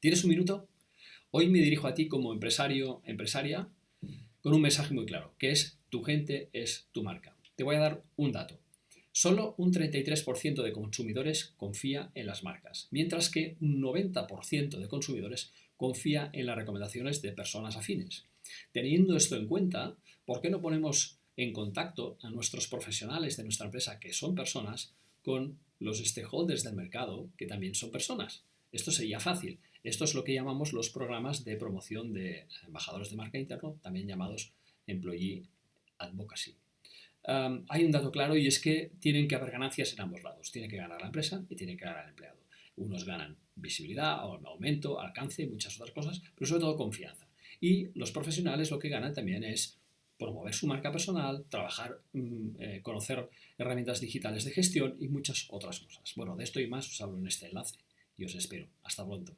¿Tienes un minuto? Hoy me dirijo a ti como empresario, empresaria, con un mensaje muy claro, que es tu gente es tu marca. Te voy a dar un dato. Solo un 33% de consumidores confía en las marcas, mientras que un 90% de consumidores confía en las recomendaciones de personas afines. Teniendo esto en cuenta, ¿por qué no ponemos en contacto a nuestros profesionales de nuestra empresa, que son personas, con los stakeholders del mercado, que también son personas? Esto sería fácil. Esto es lo que llamamos los programas de promoción de embajadores de marca interno, también llamados Employee Advocacy. hay un dato claro y es que tienen que haber ganancias en ambos lados. Tiene que ganar la empresa y tiene que ganar el empleado. Unos ganan visibilidad, aumento, alcance, muchas otras cosas, pero sobre todo confianza. Y los profesionales lo que ganan también es promover su marca personal, trabajar, mm, eh, conocer herramientas digitales de gestión y muchas otras cosas. Bueno, de esto y más os hablo en este enlace y os espero. Hasta pronto.